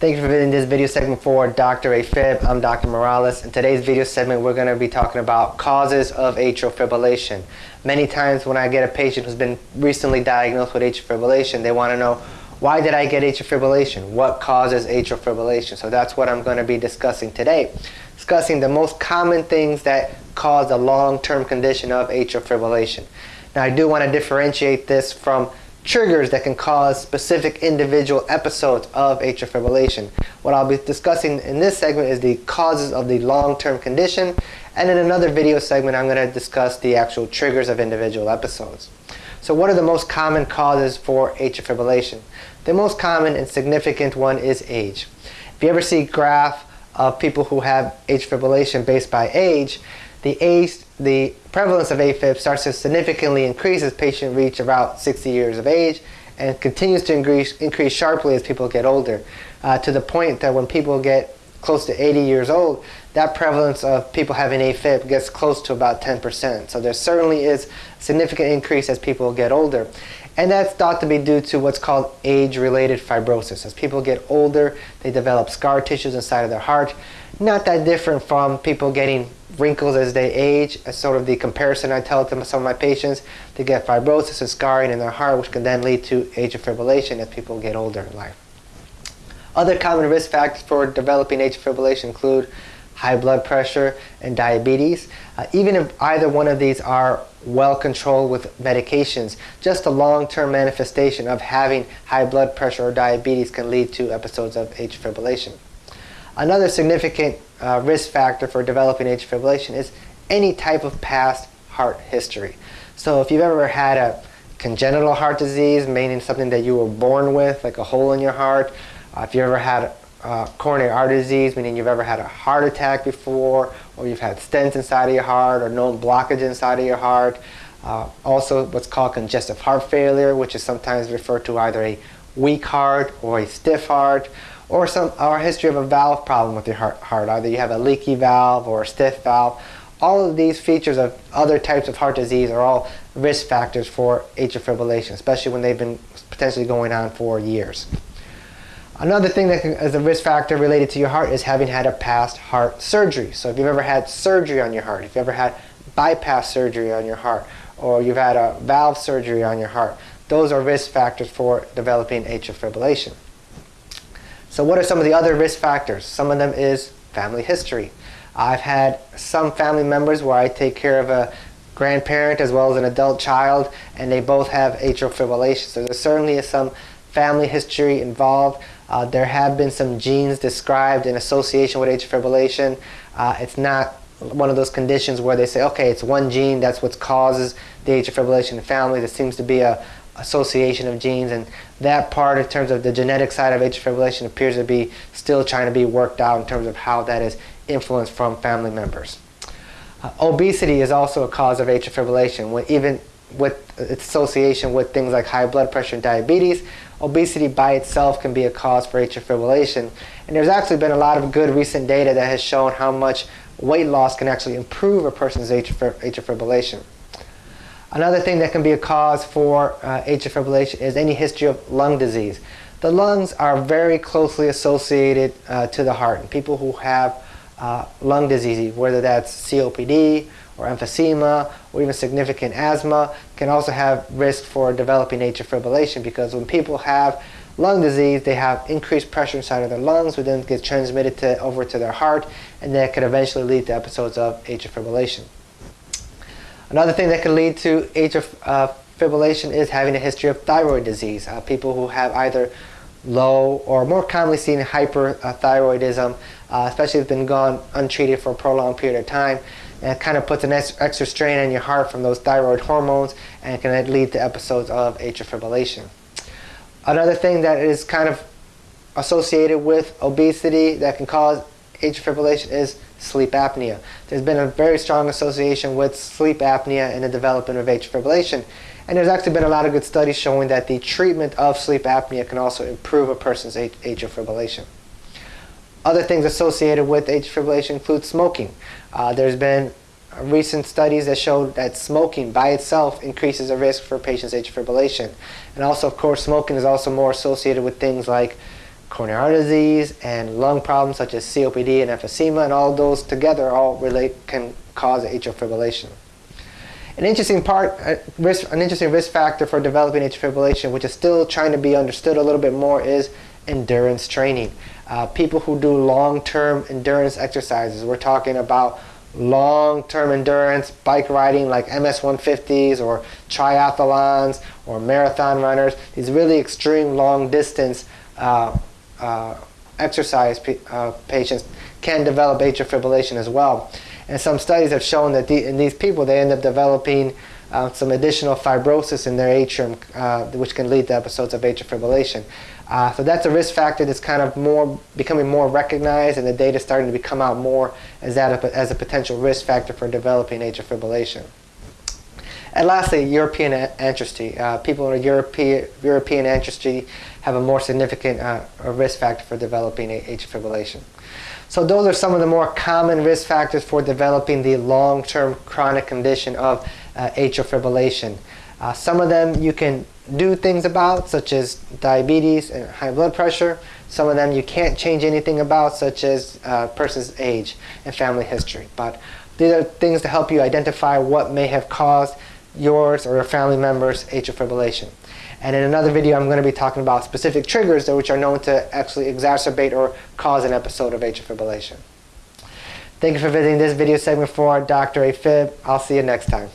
Thank you for visiting this video segment for Dr. AFib. I'm Dr. Morales. In today's video segment, we're going to be talking about causes of atrial fibrillation. Many times when I get a patient who's been recently diagnosed with atrial fibrillation, they want to know, why did I get atrial fibrillation? What causes atrial fibrillation? So that's what I'm going to be discussing today. Discussing the most common things that cause a long-term condition of atrial fibrillation. Now I do want to differentiate this from triggers that can cause specific individual episodes of atrial fibrillation. What I'll be discussing in this segment is the causes of the long-term condition, and in another video segment I'm going to discuss the actual triggers of individual episodes. So what are the most common causes for atrial fibrillation? The most common and significant one is age. If you ever see graph of people who have atrial fibrillation based by age, the age, the prevalence of AFib starts to significantly increase as patients reach about 60 years of age and continues to increase, increase sharply as people get older uh, to the point that when people get close to 80 years old, that prevalence of people having AFib gets close to about 10%. So there certainly is significant increase as people get older. And that's thought to be due to what's called age-related fibrosis. As people get older, they develop scar tissues inside of their heart. Not that different from people getting wrinkles as they age, as sort of the comparison I tell to some of my patients. They get fibrosis and scarring in their heart, which can then lead to atrial fibrillation as people get older in life. Other common risk factors for developing atrial fibrillation include high blood pressure and diabetes. Uh, even if either one of these are well controlled with medications, just a long-term manifestation of having high blood pressure or diabetes can lead to episodes of atrial fibrillation. Another significant uh, risk factor for developing atrial fibrillation is any type of past heart history. So if you've ever had a congenital heart disease, meaning something that you were born with, like a hole in your heart, uh, if you ever had uh, coronary artery disease, meaning you've ever had a heart attack before, or you've had stents inside of your heart, or known blockage inside of your heart. Uh, also what's called congestive heart failure, which is sometimes referred to either a weak heart or a stiff heart, or some or a history of a valve problem with your heart, heart. Either you have a leaky valve or a stiff valve. All of these features of other types of heart disease are all risk factors for atrial fibrillation, especially when they've been potentially going on for years. Another thing that is a risk factor related to your heart is having had a past heart surgery. So if you've ever had surgery on your heart, if you've ever had bypass surgery on your heart, or you've had a valve surgery on your heart, those are risk factors for developing atrial fibrillation. So what are some of the other risk factors? Some of them is family history. I've had some family members where I take care of a grandparent as well as an adult child and they both have atrial fibrillation. So there certainly is some family history involved. Uh, there have been some genes described in association with atrial fibrillation. Uh, it's not one of those conditions where they say, okay, it's one gene, that's what causes the atrial fibrillation in family. There seems to be a, association of genes and that part in terms of the genetic side of atrial fibrillation appears to be still trying to be worked out in terms of how that is influenced from family members. Uh, obesity is also a cause of atrial fibrillation when even with its association with things like high blood pressure and diabetes obesity by itself can be a cause for atrial fibrillation and there's actually been a lot of good recent data that has shown how much weight loss can actually improve a person's atrial fibrillation. Another thing that can be a cause for uh, atrial fibrillation is any history of lung disease. The lungs are very closely associated uh, to the heart. And people who have uh, lung disease, whether that's COPD or emphysema or even significant asthma, can also have risk for developing atrial fibrillation because when people have lung disease, they have increased pressure inside of their lungs, which then gets transmitted to, over to their heart, and that could eventually lead to episodes of atrial fibrillation. Another thing that can lead to atrial uh, fibrillation is having a history of thyroid disease. Uh, people who have either low or more commonly seen hyperthyroidism, uh, especially if it's been gone untreated for a prolonged period of time, and it kind of puts an extra strain on your heart from those thyroid hormones and it can lead to episodes of atrial fibrillation. Another thing that is kind of associated with obesity that can cause atrial fibrillation is sleep apnea. There's been a very strong association with sleep apnea and the development of atrial fibrillation. And there's actually been a lot of good studies showing that the treatment of sleep apnea can also improve a person's atrial fibrillation. Other things associated with atrial fibrillation include smoking. Uh, there's been recent studies that show that smoking by itself increases the risk for patients' atrial fibrillation. And also, of course, smoking is also more associated with things like coronary artery disease, and lung problems such as COPD and emphysema, and all those together all relate can cause atrial fibrillation. An interesting part, uh, risk, an interesting risk factor for developing atrial fibrillation, which is still trying to be understood a little bit more, is endurance training. Uh, people who do long-term endurance exercises, we're talking about long-term endurance bike riding like MS-150s or triathlons or marathon runners, these really extreme long distance uh, uh, exercise uh, patients can develop atrial fibrillation as well. And some studies have shown that the, in these people, they end up developing uh, some additional fibrosis in their atrium, uh, which can lead to episodes of atrial fibrillation. Uh, so that's a risk factor that's kind of more becoming more recognized, and the data starting to come out more as that a, as a potential risk factor for developing atrial fibrillation. And lastly, European ancestry. Uh, people in European, European ancestry have a more significant uh, risk factor for developing atrial fibrillation. So those are some of the more common risk factors for developing the long-term chronic condition of uh, atrial fibrillation. Uh, some of them you can do things about, such as diabetes and high blood pressure. Some of them you can't change anything about, such as a uh, person's age and family history. But these are things to help you identify what may have caused yours or your family members atrial fibrillation. And in another video, I'm going to be talking about specific triggers which are known to actually exacerbate or cause an episode of atrial fibrillation. Thank you for visiting this video segment for Dr. AFib. I'll see you next time.